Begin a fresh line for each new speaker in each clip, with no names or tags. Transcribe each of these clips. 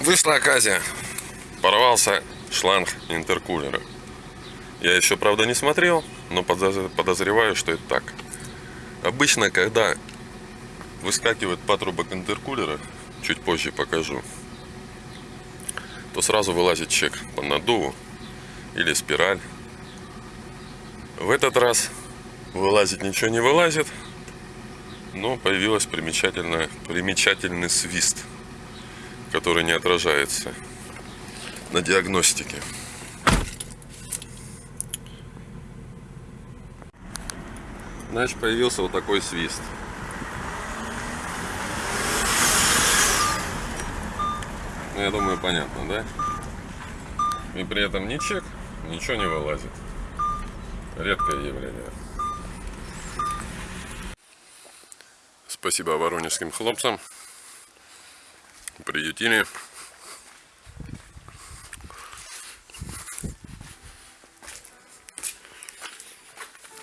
Вышла оказия. Порвался шланг интеркулера. Я еще, правда, не смотрел, но подозреваю, что это так. Обычно, когда выскакивает патрубок интеркулера, чуть позже покажу, то сразу вылазит чек по надуву или спираль. В этот раз вылазить ничего не вылазит, но появилась примечательная, примечательный свист, который не отражается на диагностике. Значит, появился вот такой свист. Ну, я думаю, понятно, да? И при этом ни чек, ничего не вылазит. Редкое явление. Спасибо воронежским хлопцам. Приютили.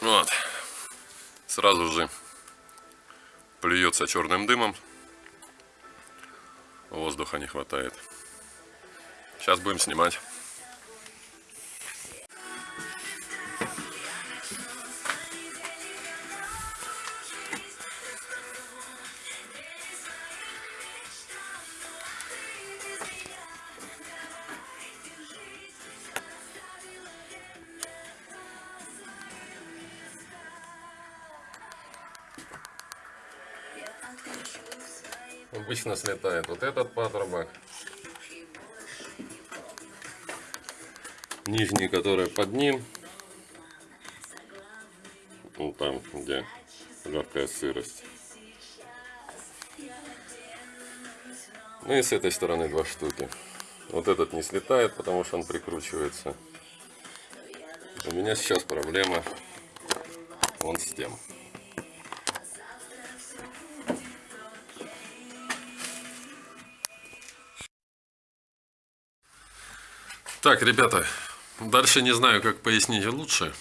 Вот. Сразу же плюется черным дымом. Воздуха не хватает. Сейчас будем снимать. Обычно слетает вот этот патрубок. Нижний, который под ним. Ну там, где легкая сырость. Ну и с этой стороны два штуки. Вот этот не слетает, потому что он прикручивается. У меня сейчас проблема вон с тем. Так, ребята, дальше не знаю, как пояснить лучше.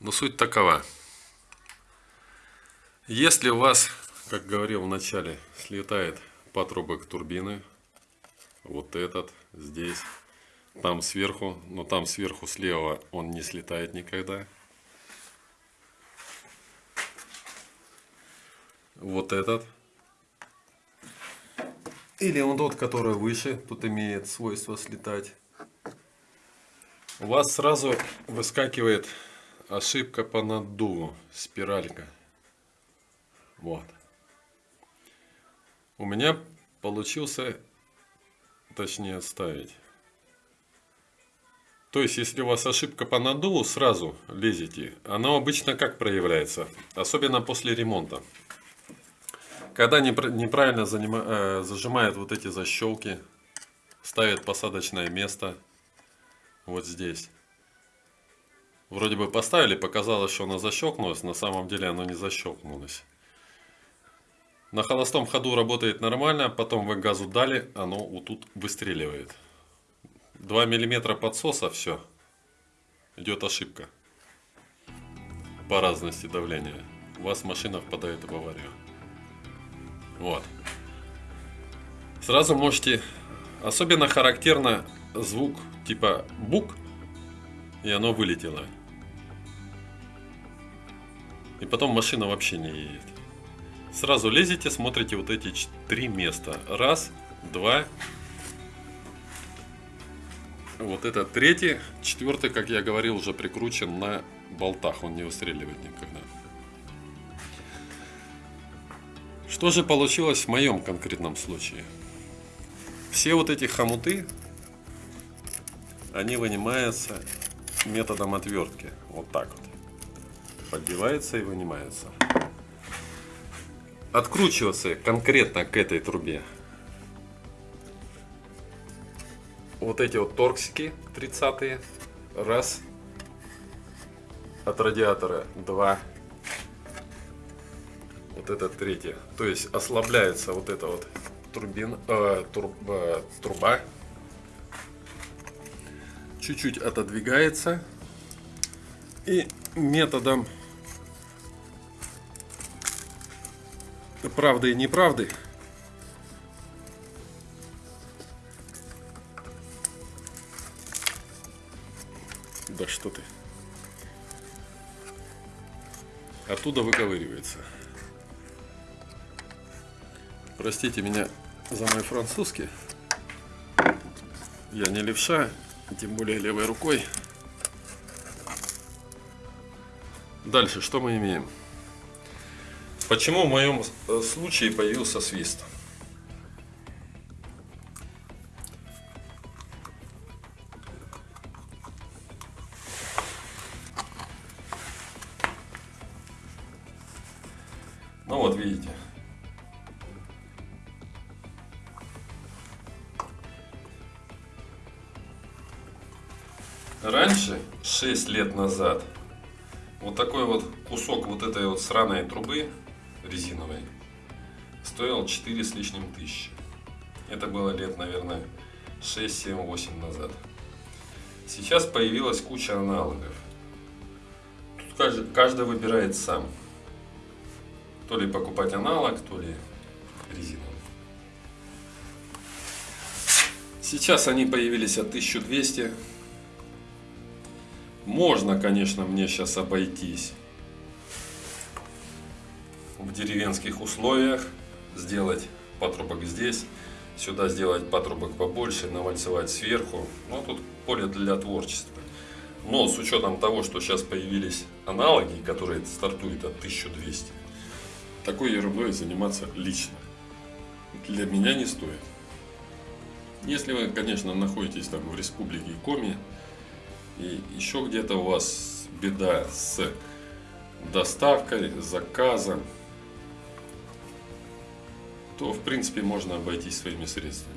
Но суть такова. Если у вас, как говорил в начале, слетает патрубок турбины, вот этот, здесь, там сверху, но там сверху слева он не слетает никогда. Вот этот. Или он тот, который выше, тут имеет свойство слетать. У вас сразу выскакивает ошибка по наддуву, спиралька. Вот. У меня получился, точнее ставить. То есть, если у вас ошибка по наддуву, сразу лезете. Она обычно как проявляется? Особенно после ремонта. Когда неправильно э, зажимает вот эти защелки, ставит посадочное место вот здесь. Вроде бы поставили, показалось, что оно защелкнулось, на самом деле оно не защелкнулось. На холостом ходу работает нормально, потом вы газу дали, оно вот тут выстреливает. 2 миллиметра подсоса, все. Идет ошибка. По разности давления. У вас машина впадает в аварию. Вот. Сразу можете... Особенно характерно звук типа бук, и оно вылетело. И потом машина вообще не едет. Сразу лезете, смотрите вот эти три места. Раз, два. Вот это третий. Четвертый, как я говорил, уже прикручен на болтах. Он не выстреливает никогда. Что же получилось в моем конкретном случае? Все вот эти хомуты, они вынимаются методом отвертки. Вот так вот. Поддевается и вынимается. Откручиваться конкретно к этой трубе. Вот эти вот торксики 30 Раз. От радиатора два вот это третье. То есть ослабляется вот эта вот турбин, э, тур, э, труба. Чуть-чуть отодвигается. И методом правды и неправды Да что ты. Оттуда выковыривается. Простите меня за мой французский. Я не левша, тем более левой рукой. Дальше, что мы имеем? Почему в моем э, случае появился свист? Ну вот видите. Раньше, 6 лет назад, вот такой вот кусок вот этой вот сраной трубы резиновой стоил 4 с лишним тысячи. Это было лет, наверное, 6, 7, 8 назад. Сейчас появилась куча аналогов. Тут каждый, каждый выбирает сам. То ли покупать аналог, то ли резиновый. Сейчас они появились от 1200 можно, конечно, мне сейчас обойтись в деревенских условиях, сделать патрубок здесь, сюда сделать патрубок побольше, навальцевать сверху. Ну, тут поле для творчества. Но с учетом того, что сейчас появились аналоги, которые стартуют от 1200, такой ерундой заниматься лично для меня не стоит. Если вы, конечно, находитесь там в республике Коми, и еще где-то у вас беда с доставкой, заказом, то в принципе можно обойтись своими средствами.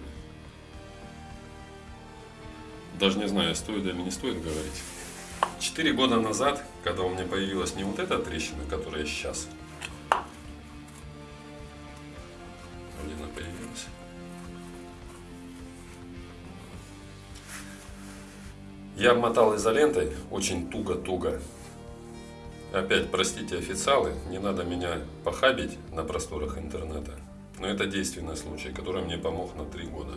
Даже не знаю, стоит или не стоит говорить. Четыре года назад, когда у меня появилась не вот эта трещина, которая сейчас, она появилась, Я обмотал изолентой очень туго-туго. Опять, простите официалы, не надо меня похабить на просторах интернета. Но это действенный случай, который мне помог на три года.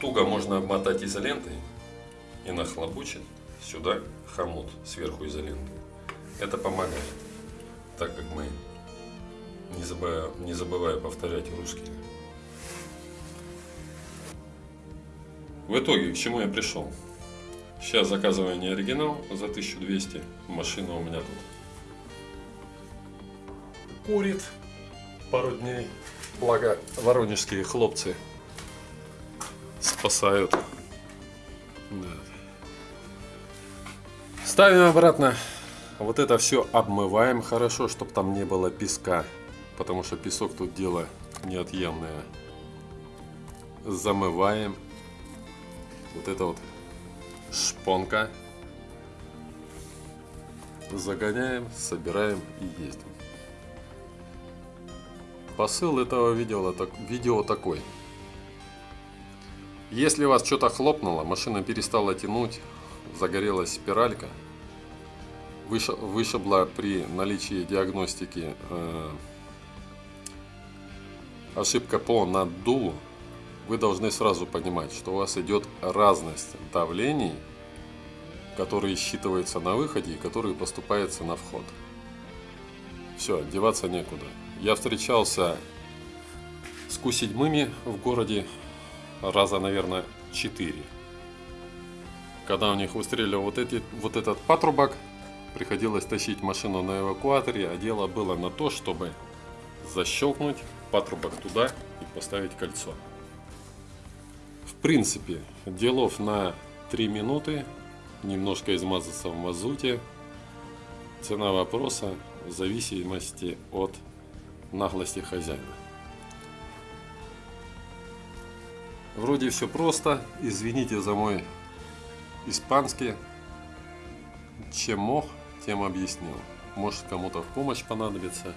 Туго можно обмотать изолентой и нахлобучить сюда хомут сверху изоленты. Это помогает, так как мы, не забывая, не забывая повторять русские, В итоге, к чему я пришел? Сейчас заказываю не оригинал за 1200. Машина у меня тут курит пару дней. Благо, воронежские хлопцы спасают. Да. Ставим обратно. Вот это все обмываем хорошо, чтобы там не было песка. Потому что песок тут дело неотъемное. Замываем вот это вот шпонка. Загоняем, собираем и ездим. Посыл этого видео, видео такой. Если вас что-то хлопнуло, машина перестала тянуть, загорелась спиралька, вышибла при наличии диагностики э, ошибка по наддуву, вы должны сразу понимать, что у вас идет разность давлений, которые считываются на выходе и которые поступаются на вход. Все, деваться некуда. Я встречался с Ку-7 в городе раза, наверное, 4. Когда у них выстреливал вот, эти, вот этот патрубок, приходилось тащить машину на эвакуаторе, а дело было на то, чтобы защелкнуть патрубок туда и поставить кольцо принципе, делов на 3 минуты, немножко измазаться в мазуте. Цена вопроса в зависимости от наглости хозяина. Вроде все просто, извините за мой испанский. Чем мог, тем объяснил. Может кому-то в помощь понадобится.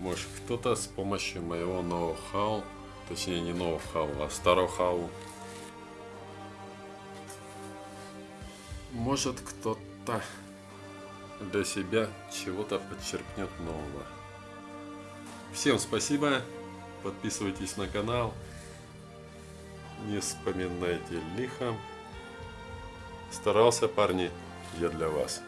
Может кто-то с помощью моего ноу-хау Точнее не ноу-хау, а старо-хау. Может кто-то для себя чего-то подчеркнет нового. Всем спасибо, подписывайтесь на канал. не вспоминайте лихо. Старался, парни, я для вас.